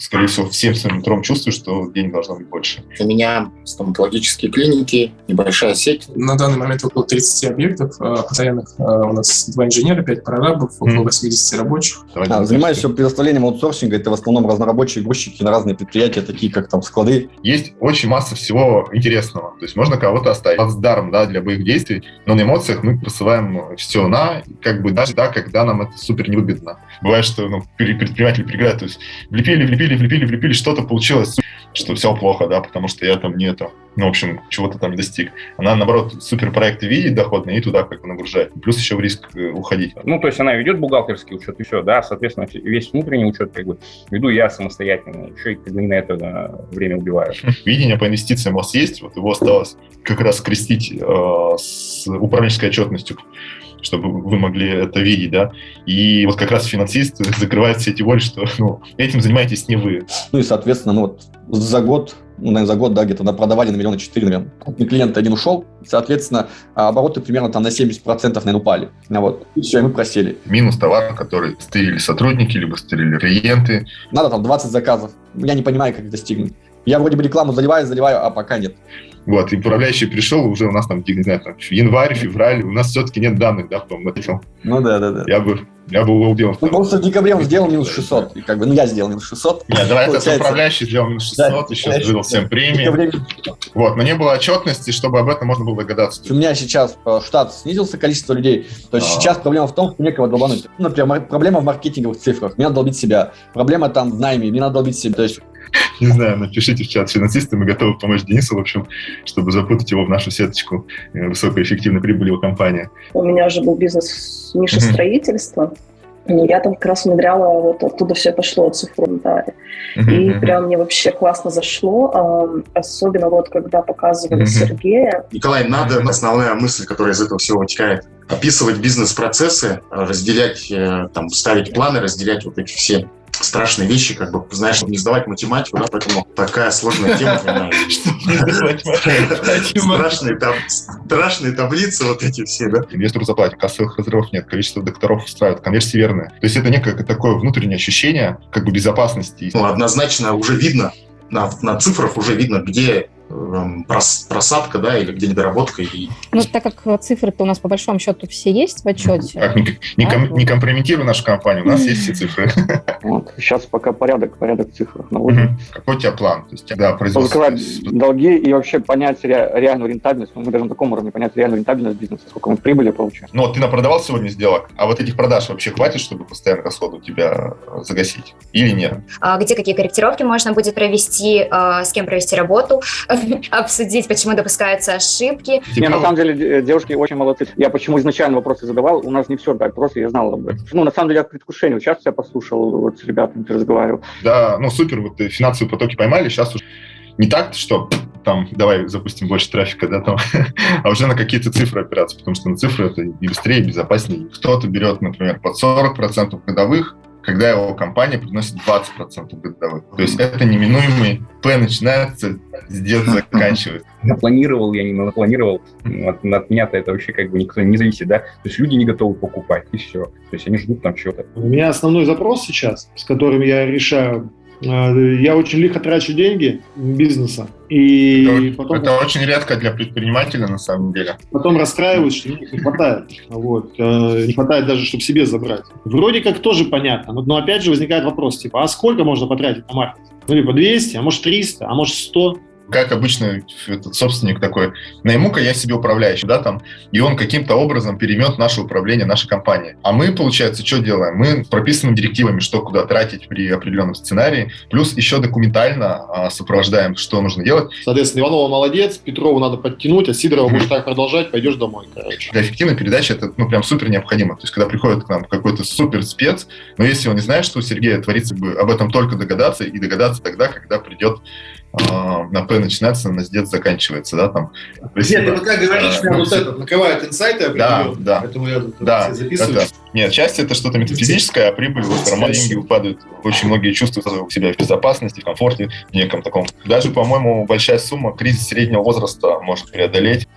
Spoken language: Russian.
скорее всего, всем своим утром чувствую, что денег должно быть больше. У меня стоматологические клиники, небольшая сеть. На данный момент около 30 объектов э, постоянных. Э, у нас два инженера, 5 прорабов, около 80 рабочих. А, занимаюсь предоставлением аутсорсинга. Это в основном разнорабочие грузчики на разные предприятия, такие как там склады. Есть очень масса всего интересного. То есть можно кого-то оставить даром да, для боевых действий, но на эмоциях мы посылаем все на, как бы даже да, когда нам это супер невыгодно. Бывает, что ну, предприниматели приграют, то есть влепили, влепили, влепили, влепили, что-то получилось, что все плохо, да, потому что я там не это, ну, в общем, чего-то там достиг. Она, наоборот, суперпроекты видит доходные и туда как бы нагружает. Плюс еще в риск э, уходить. Ну, то есть она ведет бухгалтерский учет и все, да, соответственно, весь внутренний учет как бы веду я самостоятельно, еще и как бы, на это время убиваю. Видение по инвестициям у вас есть, вот его осталось как раз крестить э, с управленческой отчетностью чтобы вы могли это видеть, да. И вот как раз финансист закрывает все эти воли, что ну, этим занимаетесь не вы. Ну и, соответственно, ну вот за год, ну, наверное, за год, да, где-то продавали на миллиона четыре, наверное. Клиент один ушел, соответственно, обороты примерно там на 70% наверное, упали. А вот, и все, и мы просели. Минус товар, который стырили сотрудники, либо стырили клиенты. Надо там 20 заказов. Я не понимаю, как достигнуть. Я вроде бы рекламу заливаю, заливаю, а пока нет. Вот, и управляющий пришел, уже у нас там, не знаю, там, январь, февраль, у нас все-таки нет данных, да, по этом. Ну да, да, да. Я бы, я бы его убил. Ну, просто в декабре он сделал минус 600, и как бы, ну, я сделал минус 600. Нет, давай это управляющий сделал минус 600, да, еще выдал всем премии. Вот, но не было отчетности, чтобы об этом можно было догадаться. У меня сейчас э, штат снизился, количество людей, то есть а -а -а. сейчас проблема в том, что некого долбануть. Ну, например, проблема в маркетинговых цифрах, мне надо долбить себя. Проблема там в найме, мне надо долбить себя. То есть не знаю, напишите в чат финансисты, мы готовы помочь Денису, в общем, чтобы запутать его в нашу сеточку э, высокоэффективной прибыли его компании. У меня же был бизнес ниша mm-hmm. строительства, я там как раз внедряла, вот оттуда все пошло, цифру дали. Mm-hmm. И прям мне вообще классно зашло, особенно вот когда показывали mm-hmm. Сергея. Николай, надо, основная мысль, которая из этого всего вытекает, описывать бизнес-процессы, разделять, э, там, ставить планы, разделять вот эти все страшные вещи, как бы, знаешь, не сдавать математику, да, поэтому такая сложная тема, Страшные, страшные таблицы вот эти все, да. Инвестору заплатит, кассовых разрывов нет, количество докторов устраивает, конверсии верные. То есть это некое такое внутреннее ощущение как бы безопасности. Ну, однозначно уже видно, на, на цифрах уже видно, где просадка, да, или где недоработка. И... Ну, так как цифры-то у нас по большому счету все есть в отчете. Так, не, не, ком, не компрометируй нашу компанию, у нас есть все цифры. Вот, сейчас пока порядок, порядок наводим. Угу. Какой у тебя план? То есть, да, производство... долги и вообще понять ре, реальную рентабельность. Ну, мы даже на таком уровне понять реальную рентабельность бизнеса, сколько мы прибыли получаем. Ну, вот ты напродавал сегодня сделок, а вот этих продаж вообще хватит, чтобы постоянно расходы у тебя загасить? Или нет? А где какие корректировки можно будет провести, а, с кем провести работу, обсудить, почему допускаются ошибки. Не, на самом деле девушки очень молодцы. Я почему изначально вопросы задавал, у нас не все так просто, я знал об этом. Ну, на самом деле, я в предвкушении. Сейчас я послушал, вот с ребятами ты разговаривал. Да, ну супер, вот финансовые потоки поймали, сейчас уже не так, что там, давай запустим больше трафика, да, там, а уже на какие-то цифры опираться, потому что на цифры это и быстрее, и безопаснее. Кто-то берет, например, под 40% годовых, когда его компания приносит 20% годовых. То есть это неминуемый П начинается, с дед заканчивается. Напланировал я, не напланировал, от, от меня-то это вообще как бы никто не зависит, да? То есть люди не готовы покупать, и все. То есть они ждут там чего-то. У меня основной запрос сейчас, с которым я решаю я очень лихо трачу деньги бизнеса. И это, потом, это очень редко для предпринимателя, на самом деле. Потом расстраиваюсь, что не хватает. Вот. Э, не хватает даже, чтобы себе забрать. Вроде как тоже понятно, но, но опять же возникает вопрос, типа, а сколько можно потратить на маркетинг? Ну, либо 200, а может 300, а может 100 как обычно этот собственник такой, найму-ка я себе управляющий, да, там, и он каким-то образом переймет наше управление, нашей компании. А мы, получается, что делаем? Мы прописаны директивами, что куда тратить при определенном сценарии, плюс еще документально а, сопровождаем, что нужно делать. Соответственно, Иванова молодец, Петрову надо подтянуть, а Сидорова будешь так продолжать, пойдешь домой, короче. Для эффективной передачи это, ну, прям супер необходимо. То есть, когда приходит к нам какой-то супер спец, но если он не знает, что у Сергея творится, бы об этом только догадаться, и догадаться тогда, когда придет на П начинается, на дед заканчивается, да, там. Нет, ты пока говоришь, прям вот это, наковают инсайты Да, да. Поэтому я да, записываю. Это, нет, часть это что-то метафизическое, а прибыль, вот нормально деньги упадают. Очень многие чувствуют себя в безопасности, в комфорте, в неком таком. Даже, по-моему, большая сумма кризис среднего возраста может преодолеть.